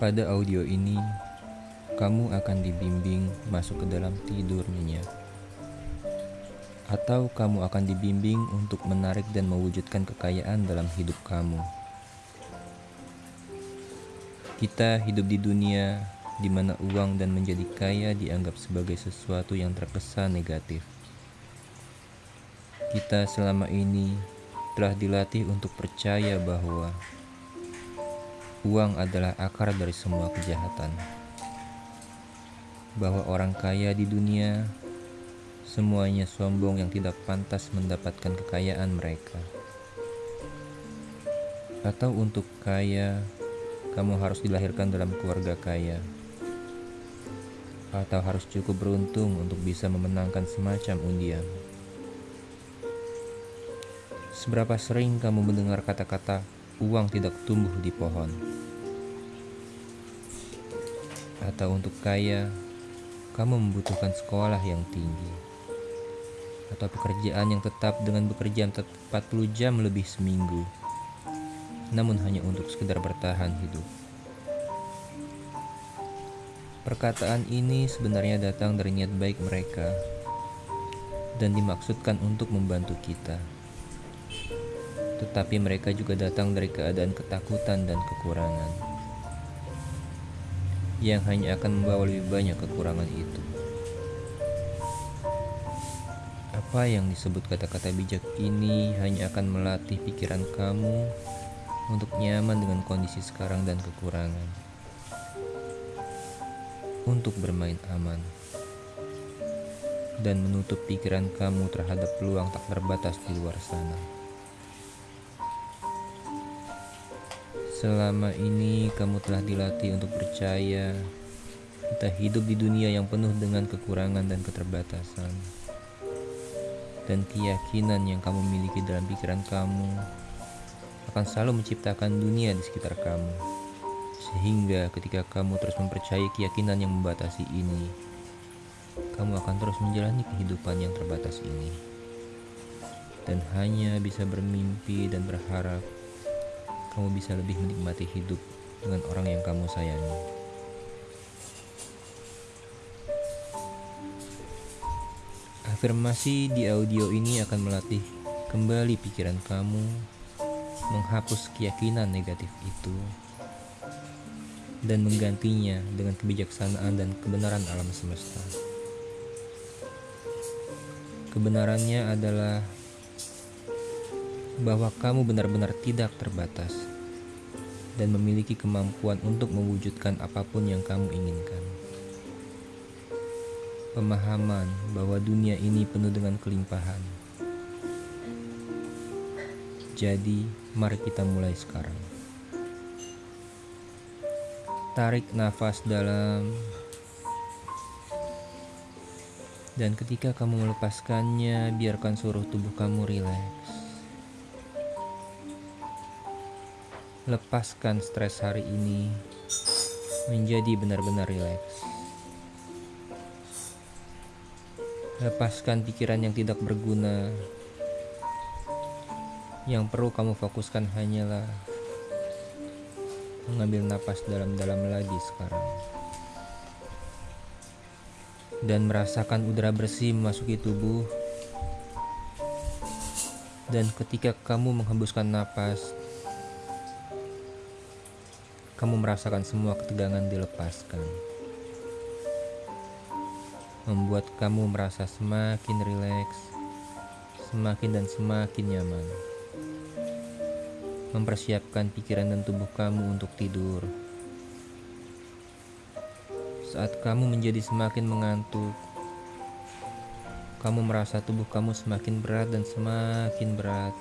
Pada audio ini, kamu akan dibimbing masuk ke dalam tidur nyenyak. Atau kamu akan dibimbing untuk menarik dan mewujudkan kekayaan dalam hidup kamu. Kita hidup di dunia di mana uang dan menjadi kaya dianggap sebagai sesuatu yang terkesan negatif. Kita selama ini telah dilatih untuk percaya bahwa uang adalah akar dari semua kejahatan. Bahwa orang kaya di dunia semuanya sombong yang tidak pantas mendapatkan kekayaan mereka. Atau untuk kaya, kamu harus dilahirkan dalam keluarga kaya. Atau harus cukup beruntung untuk bisa memenangkan semacam undian. Seberapa sering kamu mendengar kata-kata uang tidak tumbuh di pohon? Atau untuk kaya, kamu membutuhkan sekolah yang tinggi. Atau pekerjaan yang tetap dengan bekerja 40 jam lebih seminggu. Namun hanya untuk sekedar bertahan hidup. Perkataan ini sebenarnya datang dari niat baik mereka dan dimaksudkan untuk membantu kita tetapi mereka juga datang dari keadaan ketakutan dan kekurangan, yang hanya akan membawa lebih banyak kekurangan itu. Apa yang disebut kata-kata bijak ini hanya akan melatih pikiran kamu untuk nyaman dengan kondisi sekarang dan kekurangan, untuk bermain aman, dan menutup pikiran kamu terhadap peluang tak terbatas di luar sana. Selama ini kamu telah dilatih untuk percaya kita hidup di dunia yang penuh dengan kekurangan dan keterbatasan. Dan keyakinan yang kamu miliki dalam pikiran kamu akan selalu menciptakan dunia di sekitar kamu. Sehingga ketika kamu terus mempercayai keyakinan yang membatasi ini, kamu akan terus menjalani kehidupan yang terbatas ini. Dan hanya bisa bermimpi dan berharap kamu bisa lebih menikmati hidup dengan orang yang kamu sayangi. Afirmasi di audio ini akan melatih kembali pikiran kamu, menghapus keyakinan negatif itu, dan menggantinya dengan kebijaksanaan dan kebenaran alam semesta. Kebenarannya adalah bahwa kamu benar-benar tidak terbatas dan memiliki kemampuan untuk mewujudkan apa pun yang kamu inginkan. Pemahaman bahwa dunia ini penuh dengan kelimpahan. Jadi, mari kita mulai sekarang. Tarik nafas dalam, dan ketika kamu melepaskannya, biarkan seluruh tubuh kamu rileks. Lepaskan stres hari ini menjadi benar-benar rileks. Lepaskan pikiran yang tidak berguna. Yang perlu kamu fokuskan hanyalah mengambil napas dalam-dalam lagi sekarang. Dan merasakan udara bersih memasuki tubuh. Dan ketika kamu menghembuskan napas, kamu merasakan semua ketegangan dilepaskan. Membuat kamu merasa semakin rileks, semakin dan semakin nyaman. Mempersiapkan pikiran dan tubuh kamu untuk tidur. Saat kamu menjadi semakin mengantuk, kamu merasa tubuh kamu semakin berat dan semakin berat.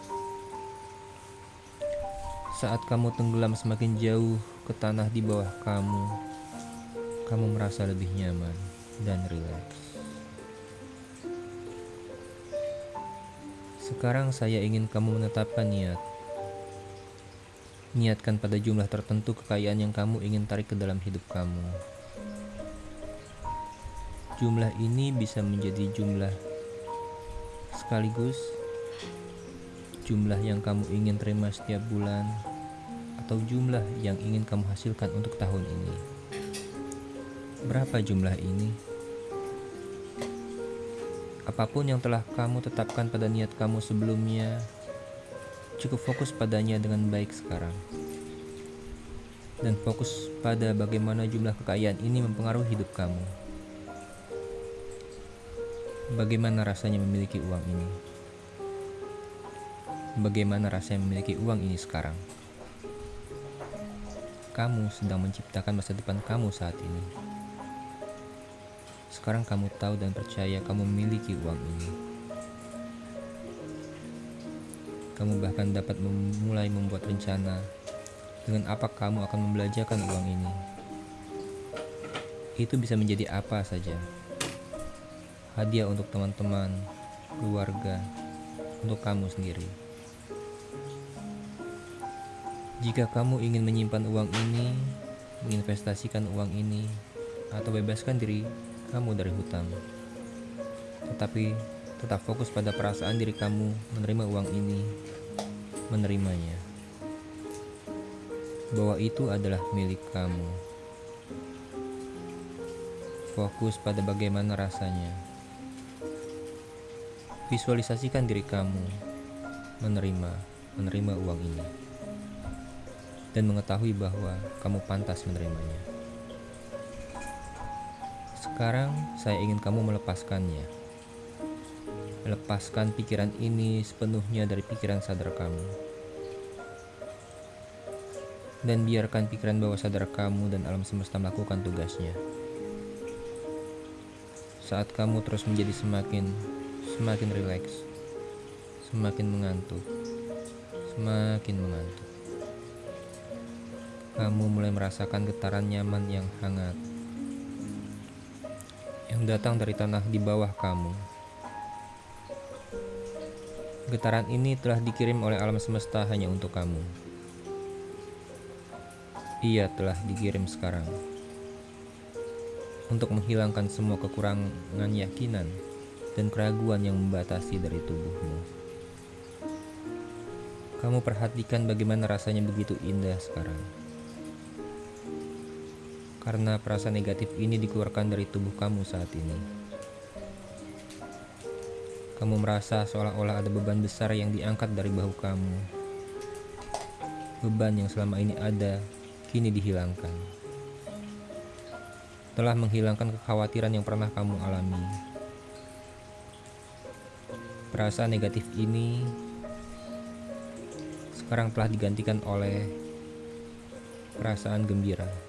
Saat kamu tenggelam semakin jauh ke tanah di bawah kamu, kamu merasa lebih nyaman dan rileks. Sekarang saya ingin kamu menetapkan niat. Niatkan pada jumlah tertentu kekayaan yang kamu ingin tarik ke dalam hidup kamu. Jumlah ini bisa menjadi jumlah sekaligus jumlah yang kamu ingin terima setiap bulan atau jumlah yang ingin kamu hasilkan untuk tahun ini. Berapa jumlah ini? Apa pun yang telah kamu tetapkan pada niat kamu sebelumnya, cukup fokus padanya dengan baik sekarang. Dan fokus pada bagaimana jumlah kekayaan ini mempengaruhi hidup kamu. Bagaimana rasanya memiliki uang ini? Bagaimana rasanya memiliki uang ini sekarang? Kamu sedang menciptakan masa depan kamu saat ini. Sekarang kamu tahu dan percaya kamu memiliki uang ini. Kamu bahkan dapat memulai membuat rencana dengan apa kamu akan membelanjakan uang ini. Itu bisa menjadi apa saja. Hadiah untuk teman-teman, keluarga, untuk kamu sendiri. Jika kamu ingin menyimpan uang ini, menginvestasikan uang ini, atau bebaskan diri kamu dari hutang, tetapi tetap fokus pada perasaan diri kamu menerima uang ini, menerimanya, bahwa itu adalah milik kamu. Fokus pada bagaimana rasanya. Visualisasikan diri kamu menerima menerima uang ini dan mengetahui bahwa kamu pantas menerimanya. Sekarang saya ingin kamu melepaskannya. Lepaskan pikiran ini sepenuhnya dari pikiran sadar kamu. Dan biarkan pikiran bawah sadar kamu dan alam semesta melakukan tugasnya. Saat kamu terus menjadi semakin semakin rileks, semakin mengantuk, semakin mengantuk kamu mulai merasakan getaran nyaman yang hangat yang datang dari tanah di bawah kamu. Getaran ini telah dikirim oleh alam semesta hanya untuk kamu. Ia telah dikirim sekarang untuk menghilangkan semua kekurangan yakinan dan keraguan yang membatasi dari tubuhmu. Kamu perhatikan bagaimana rasanya begitu indah sekarang karena perasaan negatif ini dikeluarkan dari tubuh kamu saat ini. Kamu merasa seolah-olah ada beban besar yang diangkat dari bahu kamu. Beban yang selama ini ada, kini dihilangkan. Telah menghilangkan kekhawatiran yang pernah kamu alami. Perasaan negatif ini sekarang telah digantikan oleh perasaan gembira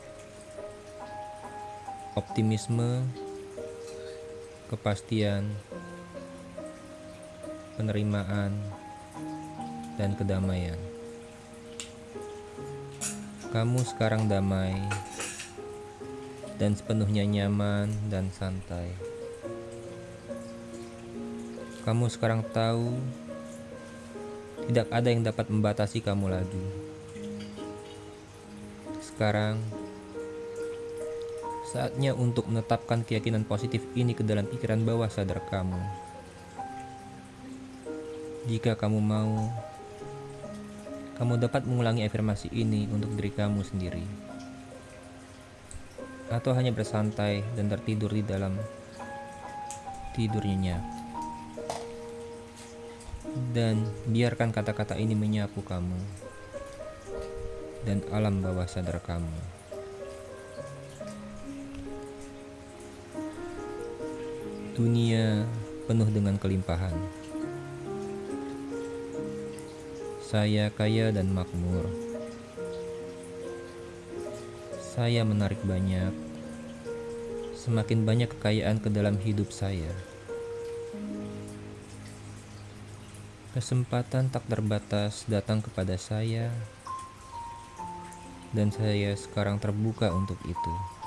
optimisme, kepastian, penerimaan, dan kedamaian. Kamu sekarang damai dan sepenuhnya nyaman dan santai. Kamu sekarang tahu tidak ada yang dapat membatasi kamu lagi. Sekarang Saatnya untuk menetapkan keyakinan positif ini ke dalam pikiran bawah sadar kamu. Jika kamu mau, kamu dapat mengulangi afirmasi ini untuk diri kamu sendiri. Atau hanya bersantai dan tertidur di dalam tidur nyenyak. Dan biarkan kata-kata ini menyapu kamu dan alam bawah sadar kamu. Dunia penuh dengan kelimpahan. Saya kaya dan makmur. Saya menarik banyak, semakin banyak kekayaan ke dalam hidup saya. Kesempatan tak terbatas datang kepada saya, dan saya sekarang terbuka untuk itu.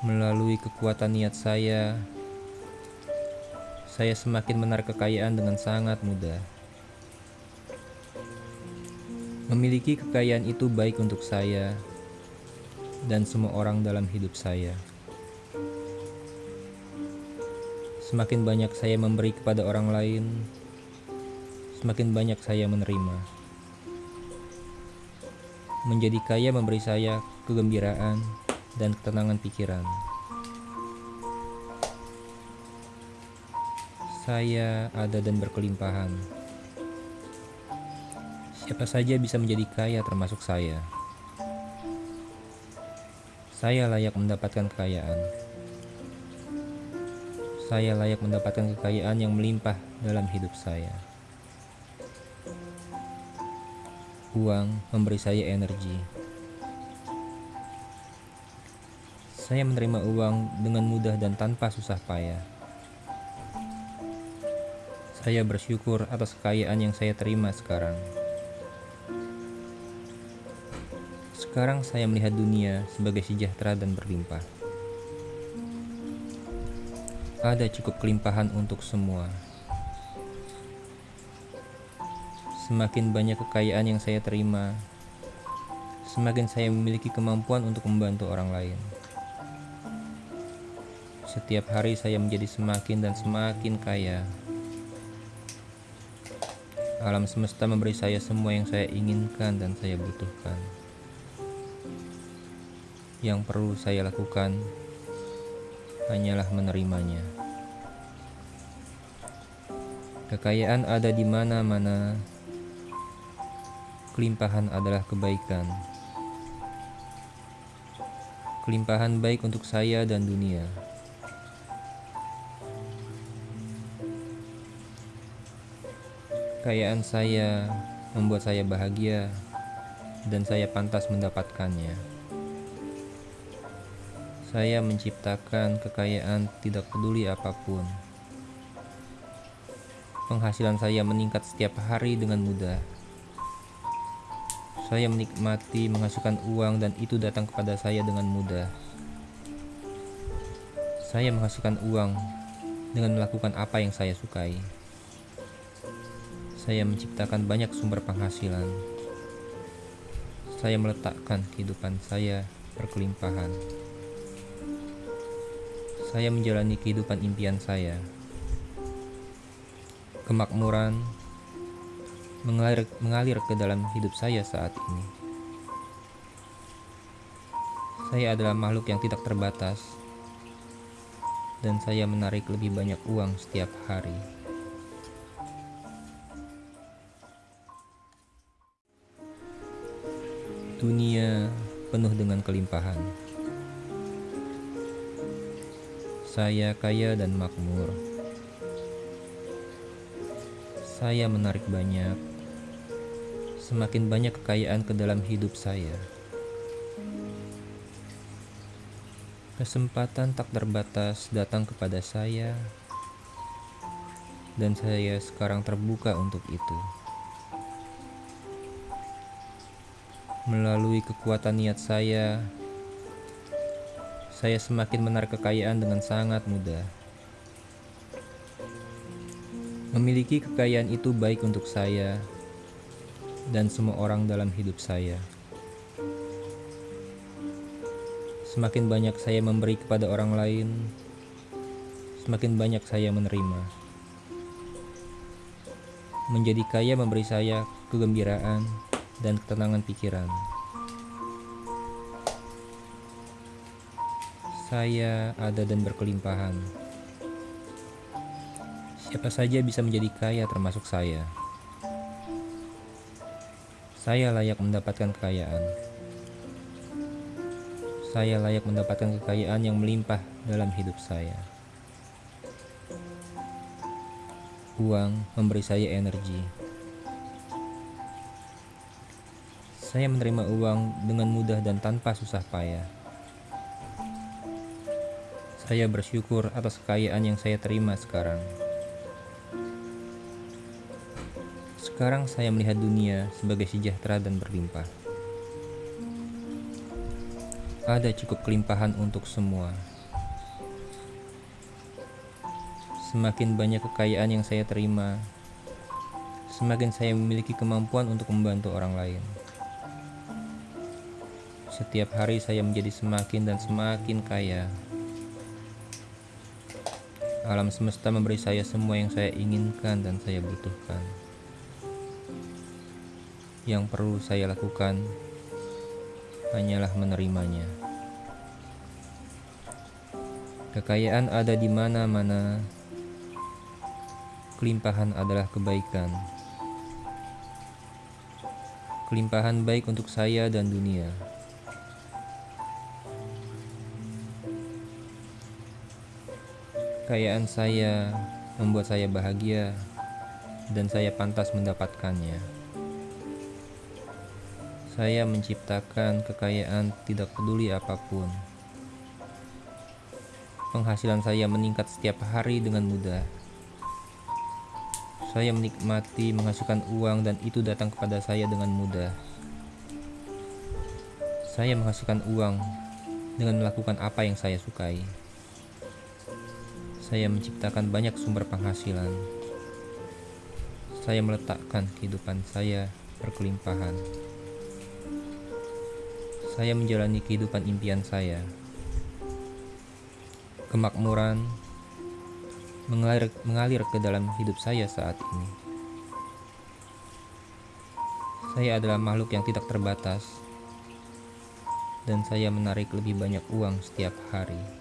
Melalui kekuatan niat saya, saya semakin menarik kekayaan dengan sangat mudah. Memiliki kekayaan itu baik untuk saya dan semua orang dalam hidup saya. Semakin banyak saya memberi kepada orang lain, semakin banyak saya menerima. Menjadi kaya memberi saya kegembiraan dan ketenangan pikiran. Saya ada dan berkelimpahan. Siapa saja bisa menjadi kaya termasuk saya. Saya layak mendapatkan kekayaan. Saya layak mendapatkan kekayaan yang melimpah dalam hidup saya. Uang memberi saya energi. Saya menerima uang dengan mudah dan tanpa susah payah. Saya bersyukur atas kekayaan yang saya terima sekarang. Sekarang saya melihat dunia sebagai sejahtera dan berlimpah. Ada cukup kelimpahan untuk semua. Semakin banyak kekayaan yang saya terima, semakin saya memiliki kemampuan untuk membantu orang lain. Setiap hari saya menjadi semakin dan semakin kaya. Alam semesta memberi saya semua yang saya inginkan dan saya butuhkan. Yang perlu saya lakukan hanyalah menerimanya. Kekayaan ada di mana-mana. Kelimpahan adalah kebaikan. Kelimpahan baik untuk saya dan dunia. Kekayaan saya membuat saya bahagia dan saya pantas mendapatkannya. Saya menciptakan kekayaan tidak peduli apa pun. Penghasilan saya meningkat setiap hari dengan mudah. Saya menikmati menghasilkan uang dan itu datang kepada saya dengan mudah. Saya menghasilkan uang dengan melakukan apa yang saya sukai saya menciptakan banyak sumber penghasilan. Saya meletakkan kehidupan saya berkelimpahan. Saya menjalani kehidupan impian saya. Kemakmuran mengalir, mengalir ke dalam hidup saya saat ini. Saya adalah makhluk yang tidak terbatas, dan saya menarik lebih banyak uang setiap hari. Dunia penuh dengan kelimpahan. Saya kaya dan makmur. Saya menarik banyak, semakin banyak kekayaan ke dalam hidup saya. Kesempatan tak terbatas datang kepada saya, dan saya sekarang terbuka untuk itu. Melalui kekuatan niat saya, saya semakin menarik kekayaan dengan sangat mudah. Memiliki kekayaan itu baik untuk saya dan semua orang dalam hidup saya. Semakin banyak saya memberi kepada orang lain, semakin banyak saya menerima. Menjadi kaya memberi saya kegembiraan dan ketenangan pikiran. Saya ada dan berkelimpahan. Siapa saja bisa menjadi kaya termasuk saya. Saya layak mendapatkan kekayaan. Saya layak mendapatkan kekayaan yang melimpah dalam hidup saya. Uang memberi saya energi. Saya menerima uang dengan mudah dan tanpa susah payah. Saya bersyukur atas kekayaan yang saya terima sekarang. Sekarang saya melihat dunia sebagai sejahtera dan berlimpah. Ada cukup kelimpahan untuk semua. Semakin banyak kekayaan yang saya terima, semakin saya memiliki kemampuan untuk membantu orang lain. Setiap hari saya menjadi semakin dan semakin kaya. Alam semesta memberi saya semua yang saya inginkan dan saya butuhkan. Yang perlu saya lakukan hanyalah menerimanya. Kekayaan ada di mana-mana. Kelimpahan adalah kebaikan. Kelimpahan baik untuk saya dan dunia. Kekayaan saya membuat saya bahagia dan saya pantas mendapatkannya. Saya menciptakan kekayaan tidak peduli apa pun. Penghasilan saya meningkat setiap hari dengan mudah. Saya menikmati menghasilkan uang dan itu datang kepada saya dengan mudah. Saya menghasilkan uang dengan melakukan apa yang saya sukai. Saya menciptakan banyak sumber penghasilan saya meletakkan kehidupan saya berkelimpahan. Saya menjalani kehidupan impian saya. Kemakmuran mengalir, mengalir ke dalam hidup saya saat ini. Saya adalah makhluk yang tidak terbatas, dan saya menarik lebih banyak uang setiap hari.